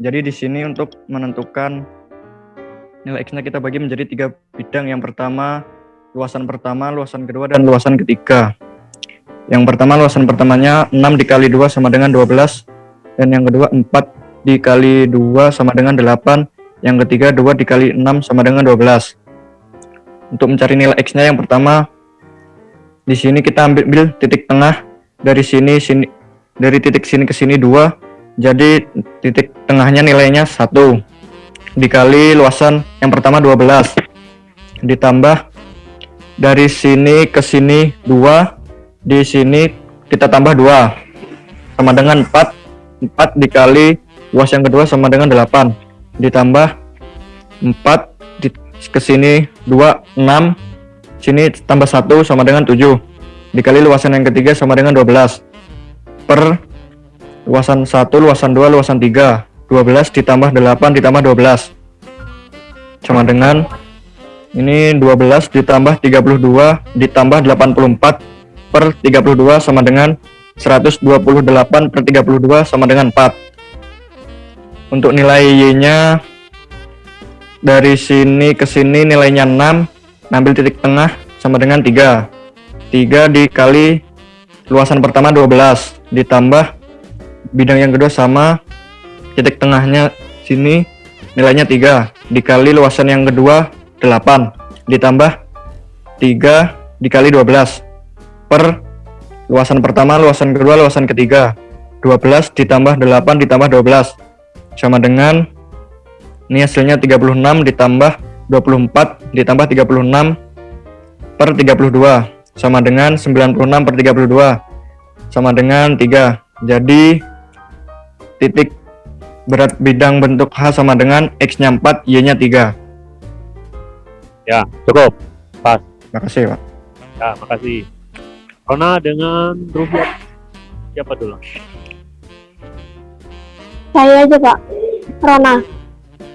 Jadi di sini untuk menentukan nilai X-nya kita bagi menjadi tiga bidang. Yang pertama, luasan pertama, luasan kedua, dan luasan ketiga. Yang pertama, luasan pertamanya 6 dikali 2 sama dengan 12. Dan yang kedua, 4 dikali 2 sama dengan 8. Yang ketiga, 2 dikali 6 sama dengan 12. Untuk mencari nilai X-nya yang pertama, di sini kita ambil titik tengah dari sini sini dari titik sini ke sini 2 jadi titik tengahnya nilainya satu. Dikali luasan yang pertama 12 ditambah dari sini ke sini 2 di sini kita tambah 2 sama dengan 4 4 dikali luas yang kedua sama dengan 8 ditambah 4 di, ke sini 2 6 sini tambah 1 sama dengan 7 dikali luasan yang ketiga sama dengan 12 per luasan 1, luasan 2, luasan 3 12 ditambah 8 ditambah 12 sama dengan ini 12 ditambah 32 ditambah 84 per 32 sama dengan 128 per 32 sama dengan 4 untuk nilai Y nya dari sini ke sini nilainya 6 ambil titik tengah sama dengan 3 3 dikali luasan pertama 12 ditambah bidang yang kedua sama titik tengahnya sini nilainya 3 dikali luasan yang kedua 8 ditambah 3 dikali 12 per luasan pertama luasan kedua luasan ketiga. 12 ditambah 8 ditambah 12 sama dengan ini hasilnya 36 ditambah 24 ditambah 36 per 32 sama dengan 96 per 32 sama dengan 3 jadi titik berat bidang bentuk H sama dengan X-nya 4, Y-nya 3. Ya, cukup. Pas. Makasih, Pak. Ya, makasih. Rona dengan Rubiat. Siapa dulu? Saya aja, Pak. Rona.